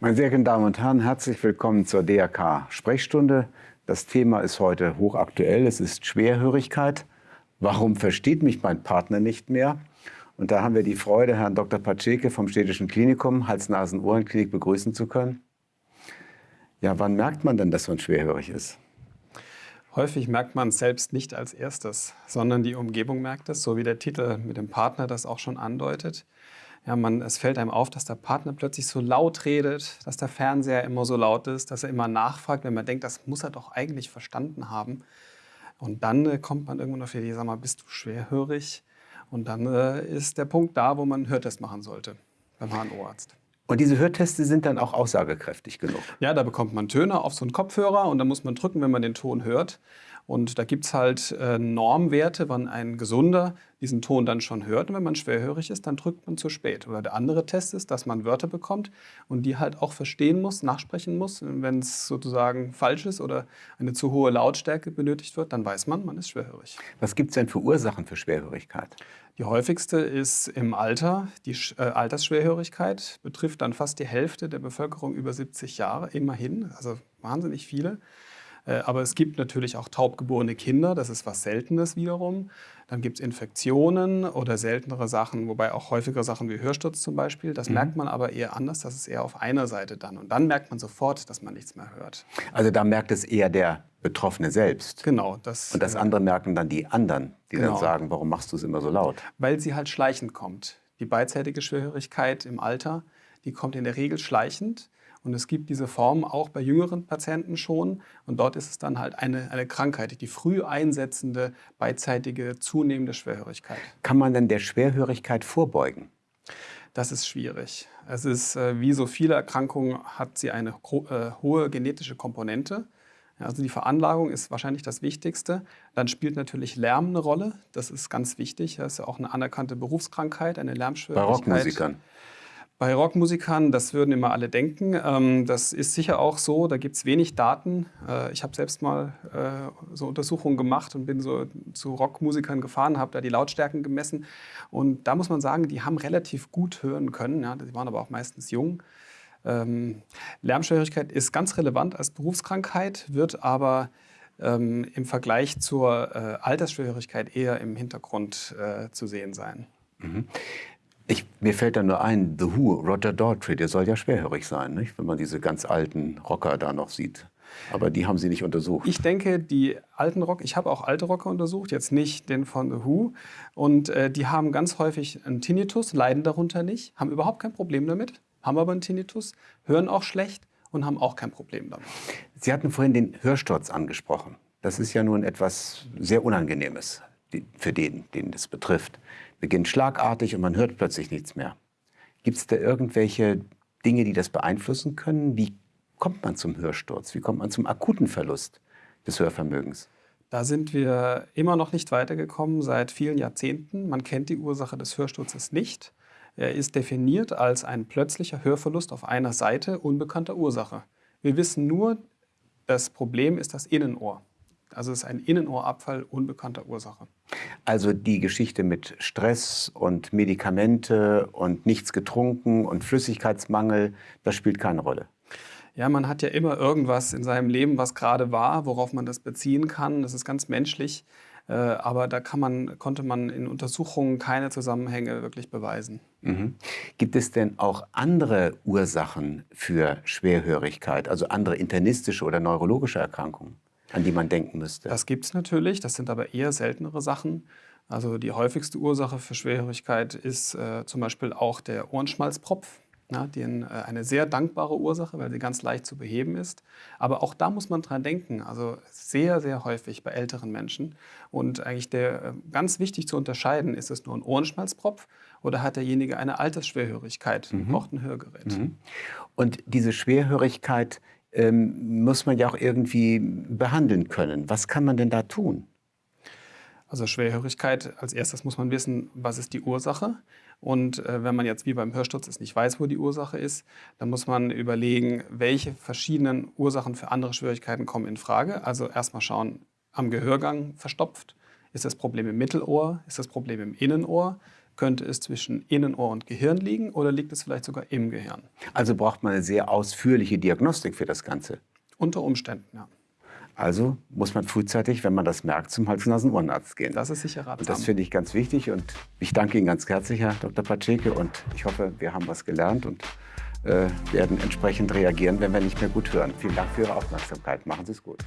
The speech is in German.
Meine sehr geehrten Damen und Herren, herzlich willkommen zur DRK Sprechstunde. Das Thema ist heute hochaktuell. Es ist Schwerhörigkeit. Warum versteht mich mein Partner nicht mehr? Und da haben wir die Freude, Herrn Dr. Patscheke vom Städtischen Klinikum Hals-Nasen-Ohrenklinik begrüßen zu können. Ja, wann merkt man denn, dass man schwerhörig ist? Häufig merkt man es selbst nicht als erstes, sondern die Umgebung merkt es, so wie der Titel mit dem Partner das auch schon andeutet. Ja, man, es fällt einem auf, dass der Partner plötzlich so laut redet, dass der Fernseher immer so laut ist, dass er immer nachfragt, wenn man denkt, das muss er doch eigentlich verstanden haben. Und dann äh, kommt man irgendwann auf die Idee, sag mal, bist du schwerhörig? Und dann äh, ist der Punkt da, wo man einen Hörtest machen sollte beim HNO-Arzt. Und diese Hörteste sind dann auch aussagekräftig genug? Ja, da bekommt man Töne auf so einen Kopfhörer und da muss man drücken, wenn man den Ton hört. Und da gibt es halt äh, Normwerte, wann ein Gesunder diesen Ton dann schon hört. Und wenn man schwerhörig ist, dann drückt man zu spät. Oder der andere Test ist, dass man Wörter bekommt und die halt auch verstehen muss, nachsprechen muss. Wenn es sozusagen falsch ist oder eine zu hohe Lautstärke benötigt wird, dann weiß man, man ist schwerhörig. Was gibt es denn für Ursachen für Schwerhörigkeit? Die häufigste ist im Alter. Die äh, Altersschwerhörigkeit betrifft dann fast die Hälfte der Bevölkerung über 70 Jahre, immerhin, also wahnsinnig viele. Äh, aber es gibt natürlich auch taubgeborene Kinder, das ist was Seltenes wiederum. Dann gibt es Infektionen oder seltenere Sachen, wobei auch häufigere Sachen wie Hörsturz zum Beispiel. Das mhm. merkt man aber eher anders, das ist eher auf einer Seite dann. Und dann merkt man sofort, dass man nichts mehr hört. Also da merkt es eher der Betroffene selbst. Genau. Das, Und das äh, andere merken dann die anderen, die genau. dann sagen, warum machst du es immer so laut? Weil sie halt schleichend kommt. Die beidseitige Schwerhörigkeit im Alter, die kommt in der Regel schleichend. Und es gibt diese Form auch bei jüngeren Patienten schon. Und dort ist es dann halt eine, eine Krankheit, die früh einsetzende, beidseitige, zunehmende Schwerhörigkeit. Kann man denn der Schwerhörigkeit vorbeugen? Das ist schwierig. Es ist, äh, wie so viele Erkrankungen, hat sie eine äh, hohe genetische Komponente. Also die Veranlagung ist wahrscheinlich das Wichtigste. Dann spielt natürlich Lärm eine Rolle. Das ist ganz wichtig. Das ist ja auch eine anerkannte Berufskrankheit, eine Lärmschwierigkeit. Bei Rockmusikern. Bei Rockmusikern, das würden immer alle denken. Ähm, das ist sicher auch so, da gibt es wenig Daten. Äh, ich habe selbst mal äh, so Untersuchungen gemacht und bin so zu Rockmusikern gefahren, habe da die Lautstärken gemessen. Und da muss man sagen, die haben relativ gut hören können. Die waren aber auch meistens jung. Ähm, Lärmschwierigkeit ist ganz relevant als Berufskrankheit, wird aber ähm, im Vergleich zur äh, Altersschwierigkeit eher im Hintergrund zu sehen sein. Mhm. Ich, mir fällt da nur ein, The Who, Roger Daltrey, der soll ja schwerhörig sein, nicht? wenn man diese ganz alten Rocker da noch sieht. Aber die haben Sie nicht untersucht. Ich denke, die alten Rock, ich habe auch alte Rocker untersucht, jetzt nicht den von The Who. Und äh, die haben ganz häufig einen Tinnitus, leiden darunter nicht, haben überhaupt kein Problem damit, haben aber einen Tinnitus, hören auch schlecht und haben auch kein Problem damit. Sie hatten vorhin den Hörsturz angesprochen. Das ist ja nun etwas sehr Unangenehmes für den, den das betrifft beginnt schlagartig und man hört plötzlich nichts mehr. Gibt es da irgendwelche Dinge, die das beeinflussen können? Wie kommt man zum Hörsturz? Wie kommt man zum akuten Verlust des Hörvermögens? Da sind wir immer noch nicht weitergekommen seit vielen Jahrzehnten. Man kennt die Ursache des Hörsturzes nicht. Er ist definiert als ein plötzlicher Hörverlust auf einer Seite unbekannter Ursache. Wir wissen nur, das Problem ist das Innenohr. Also es ist ein Innenohrabfall unbekannter Ursache. Also die Geschichte mit Stress und Medikamente und nichts getrunken und Flüssigkeitsmangel, das spielt keine Rolle. Ja, man hat ja immer irgendwas in seinem Leben, was gerade war, worauf man das beziehen kann. Das ist ganz menschlich. Äh, aber da man, konnte man in Untersuchungen keine Zusammenhänge wirklich beweisen. Mhm. Gibt es denn auch andere Ursachen für Schwerhörigkeit, also andere internistische oder neurologische Erkrankungen? An die man denken müsste? Das gibt es natürlich, das sind aber eher seltenere Sachen. Also die häufigste Ursache für Schwerhörigkeit ist äh, zum Beispiel auch der Ohrenschmalzpropf. Ja, die äh, eine sehr dankbare Ursache, weil sie ganz leicht zu beheben ist. Aber auch da muss man dran denken. Also sehr, sehr häufig bei älteren Menschen. Und eigentlich der äh, ganz wichtig zu unterscheiden, ist es nur ein Ohrenschmalzpropf oder hat derjenige eine Altersschwerhörigkeit, mhm. braucht ein Hörgerät. Mhm. Und diese Schwerhörigkeit ähm, muss man ja auch irgendwie behandeln können. Was kann man denn da tun? Also Schwerhörigkeit, als erstes muss man wissen, was ist die Ursache. Und äh, wenn man jetzt wie beim Hörsturz es nicht weiß, wo die Ursache ist, dann muss man überlegen, welche verschiedenen Ursachen für andere Schwierigkeiten kommen in Frage. Also erstmal schauen, am Gehörgang verstopft. Ist das Problem im Mittelohr? Ist das Problem im Innenohr? Könnte es zwischen Innenohr und Gehirn liegen oder liegt es vielleicht sogar im Gehirn? Also braucht man eine sehr ausführliche Diagnostik für das Ganze. Unter Umständen, ja. Also muss man frühzeitig, wenn man das merkt, zum Hals-Nasen-Ohrenarzt gehen. Das ist sicher ratsam. Und das finde ich ganz wichtig und ich danke Ihnen ganz herzlich, Herr Dr. Paczeke, und ich hoffe, wir haben was gelernt und äh, werden entsprechend reagieren, wenn wir nicht mehr gut hören. Vielen Dank für Ihre Aufmerksamkeit. Machen Sie es gut.